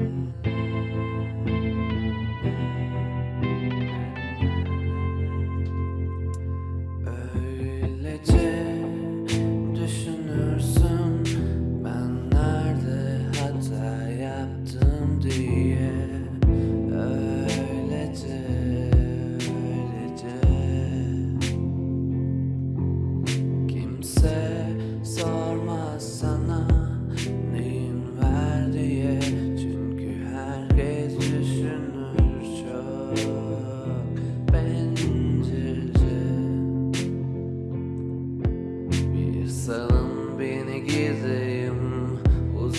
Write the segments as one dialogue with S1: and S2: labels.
S1: Mm-hmm.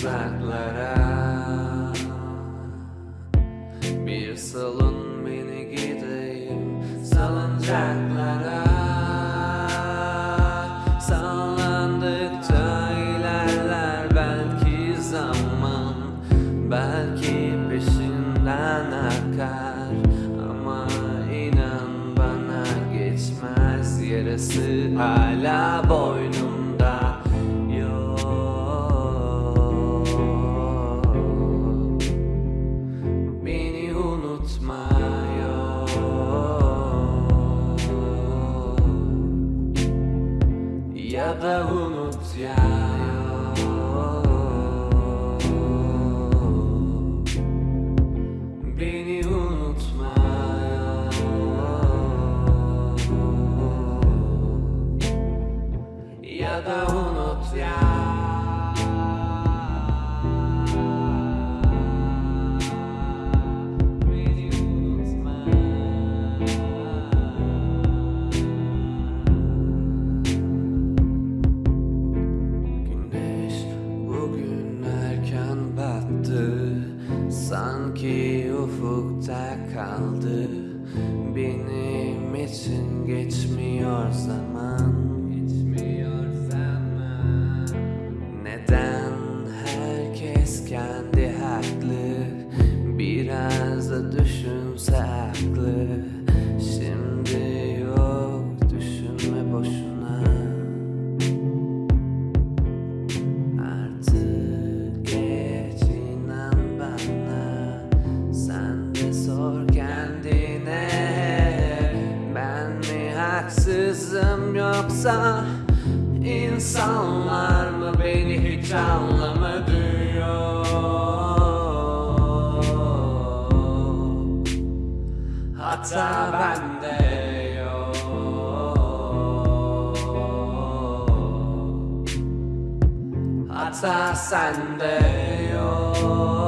S1: uzaklara. Bir salın beni gideyim salıncaklara. Sallandıkça ilerler belki zaman Belki peşinden akar. Ama inan bana geçmez yarısı hala boynu Ya da unut ya. Beni unutma. Ya da unut ya Sanki ufukta kaldı. Benim için geçmiyor zaman. Geçmiyor zaman. Neden herkes kendi haklı? Biraz da düşünse haklı sor kendine Ben mi haksızım yoksa insanlar mı beni hiç anlamadı? Hata bende yok. Hata sende yok